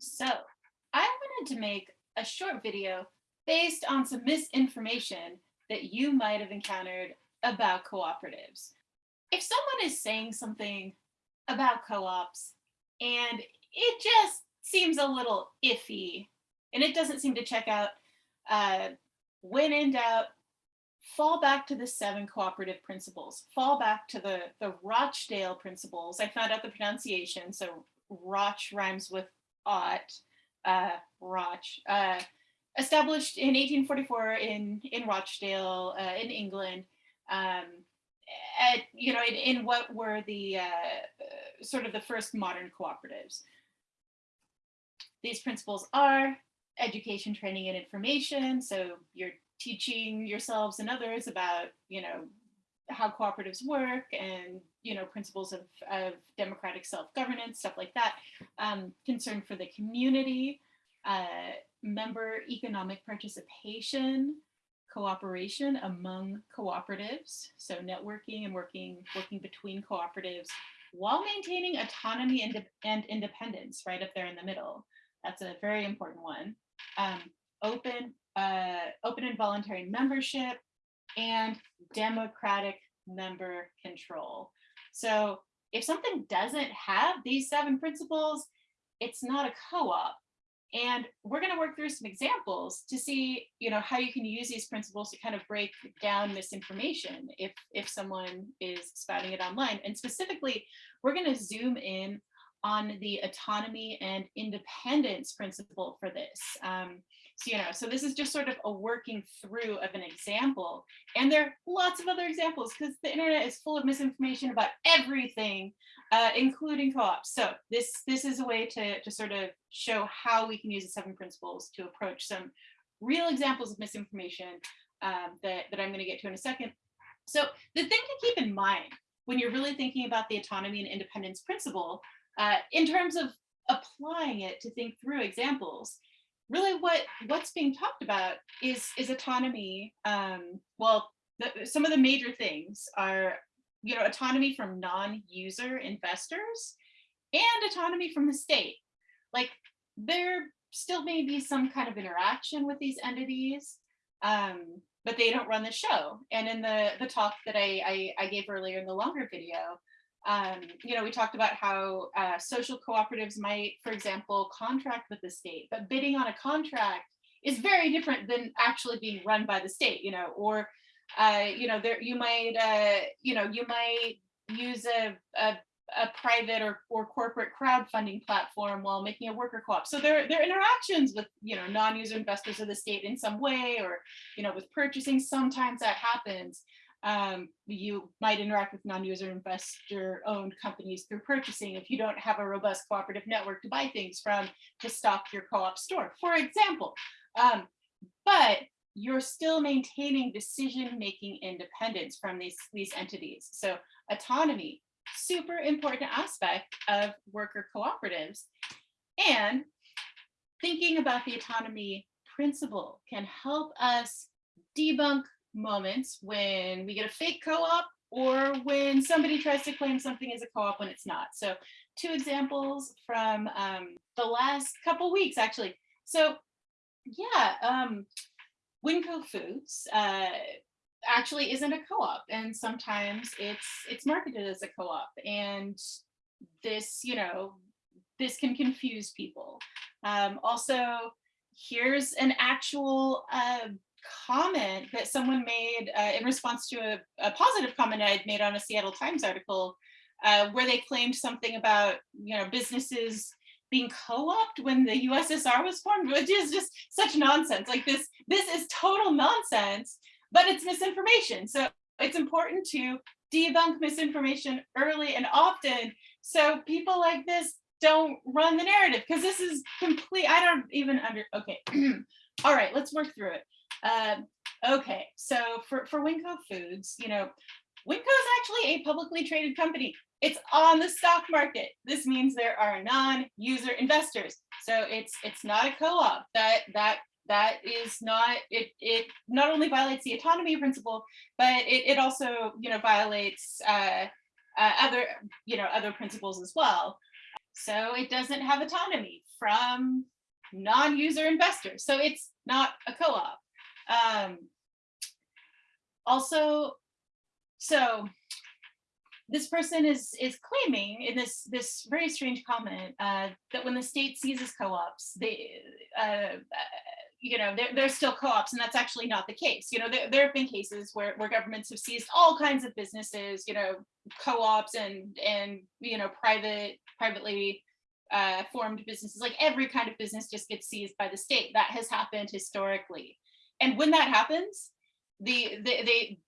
So I wanted to make a short video based on some misinformation that you might have encountered about cooperatives. If someone is saying something about co-ops and it just seems a little iffy and it doesn't seem to check out, uh, when in doubt, fall back to the seven cooperative principles, fall back to the, the Rochdale principles. I found out the pronunciation, so Roch rhymes with ought, uh, Roch, uh, established in 1844 in, in Rochdale, uh, in England, um, at, you know, in, in what were the uh, sort of the first modern cooperatives. These principles are education, training, and information. So you're teaching yourselves and others about, you know, how cooperatives work and, you know, principles of, of democratic self-governance, stuff like that. Um, concern for the community, uh, member economic participation, cooperation among cooperatives, so networking and working working between cooperatives while maintaining autonomy and, and independence right up there in the middle. That's a very important one. Um, open, uh, open and voluntary membership and democratic member control. So if something doesn't have these seven principles, it's not a co-op. And we're going to work through some examples to see, you know, how you can use these principles to kind of break down misinformation if, if someone is spouting it online. And specifically, we're going to zoom in on the autonomy and independence principle for this. Um, so, you know, so this is just sort of a working through of an example. And there are lots of other examples because the internet is full of misinformation about everything, uh, including co-ops. So this, this is a way to, to sort of show how we can use the seven principles to approach some real examples of misinformation um, that, that I'm going to get to in a second. So the thing to keep in mind when you're really thinking about the autonomy and independence principle, uh, in terms of applying it to think through examples, really what what's being talked about is is autonomy. Um, well, the, some of the major things are, you know, autonomy from non-user investors and autonomy from the state. Like there still may be some kind of interaction with these entities, um, but they don't run the show. And in the, the talk that I, I, I gave earlier in the longer video, um, you know, we talked about how uh, social cooperatives might, for example, contract with the state, but bidding on a contract is very different than actually being run by the state, you know, or, uh, you know, there you might, uh, you know, you might use a, a, a private or, or corporate crowdfunding platform while making a worker co-op. So there, are interactions with, you know, non-user investors of the state in some way, or, you know, with purchasing, sometimes that happens um, you might interact with non-user investor owned companies through purchasing if you don't have a robust cooperative network to buy things from to stock your co-op store, for example. Um, but you're still maintaining decision-making independence from these, these entities. So autonomy, super important aspect of worker cooperatives. And thinking about the autonomy principle can help us debunk moments when we get a fake co-op or when somebody tries to claim something as a co-op when it's not. So two examples from um, the last couple weeks, actually. So yeah, um, Winco Foods uh, actually isn't a co-op and sometimes it's it's marketed as a co-op and this, you know, this can confuse people. Um, also, here's an actual uh, comment that someone made uh, in response to a, a, positive comment I had made on a Seattle Times article uh, where they claimed something about, you know, businesses being co-opted when the USSR was formed, which is just such nonsense. Like this, this is total nonsense, but it's misinformation. So it's important to debunk misinformation early and often so people like this don't run the narrative because this is complete, I don't even under, okay. All right, let's work through it. Um, okay, so for, for Winco Foods, you know, Winco is actually a publicly traded company. It's on the stock market. This means there are non-user investors. So it's it's not a co-op. That that that is not it it not only violates the autonomy principle, but it, it also you know violates uh, uh, other you know other principles as well. So it doesn't have autonomy from non-user investors. So it's not a co-op. Um, also, so this person is is claiming in this this very strange comment uh, that when the state seizes co-ops, they uh, you know they're, they're still co-ops, and that's actually not the case. You know there, there have been cases where where governments have seized all kinds of businesses, you know co-ops and and you know private privately uh, formed businesses, like every kind of business just gets seized by the state. That has happened historically, and when that happens, the, the they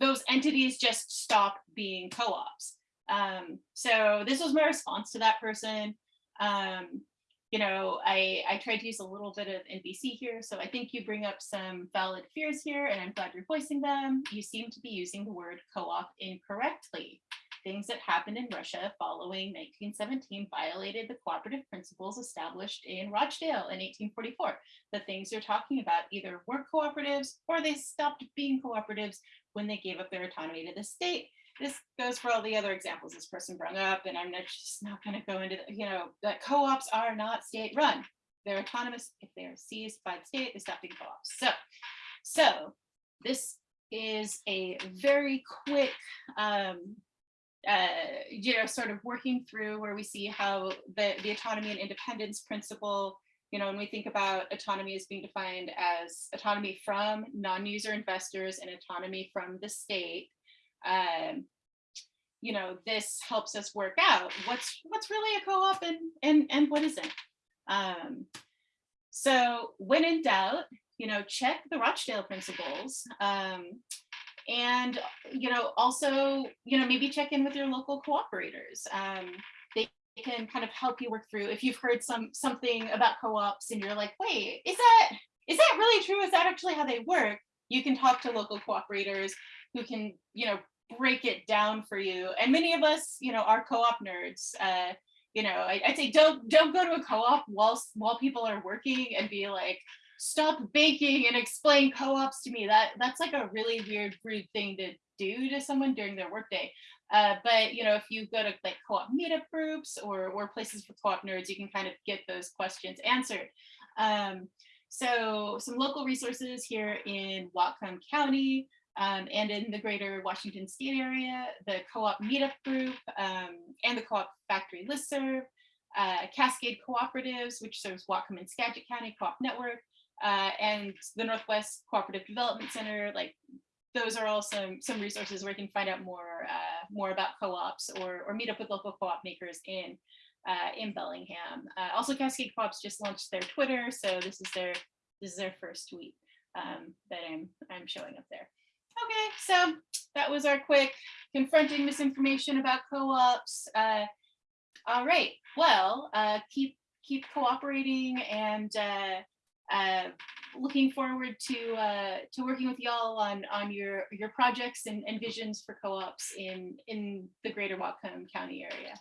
those entities just stop being co-ops. Um, so this was my response to that person. Um, you know, I, I tried to use a little bit of NVC here, so I think you bring up some valid fears here, and I'm glad you're voicing them. You seem to be using the word co-op incorrectly. Things that happened in Russia following 1917 violated the cooperative principles established in Rochdale in 1844. The things you're talking about either weren't cooperatives or they stopped being cooperatives when they gave up their autonomy to the state. This goes for all the other examples this person brought up, and I'm just not going to go into, the, you know, that co-ops are not state run. They're autonomous. If they are seized by the state, they stop being co-ops. So, so this is a very quick um, uh, you know, sort of working through where we see how the, the autonomy and independence principle, you know, when we think about autonomy as being defined as autonomy from non-user investors and autonomy from the state, um, you know, this helps us work out what's what's really a co-op and, and, and what isn't. Um, so when in doubt, you know, check the Rochdale principles. Um, and you know also you know maybe check in with your local cooperators um, they can kind of help you work through if you've heard some something about co-ops and you're like wait is that is that really true? Is that actually how they work? You can talk to local cooperators who can you know break it down for you and many of us you know are co-op nerds uh, you know I, i'd say don't don't go to a co-op while while people are working and be like stop baking and explain co-ops to me. That that's like a really weird, rude thing to do to someone during their workday. Uh, but you know, if you go to like co-op meetup groups or or places for co-op nerds, you can kind of get those questions answered. Um, so some local resources here in Whatcom County um, and in the greater Washington state area, the co-op meetup group um, and the co-op factory listserv, uh, Cascade Cooperatives, which serves Whatcom and Skagit County Co-op Network, uh, and the Northwest Cooperative Development Center, like those are all some, some resources where you can find out more, uh, more about co-ops or, or meet up with local co-op makers in, uh, in Bellingham. Uh, also Cascade Co-ops just launched their Twitter, so this is their, this is their first tweet um, that I'm, I'm showing up there. Okay, so that was our quick confronting misinformation about co-ops. Uh, all right, well, uh, keep keep cooperating and uh, looking forward to uh, to working with y'all on on your your projects and, and visions for co-ops in in the greater Whatcom County area.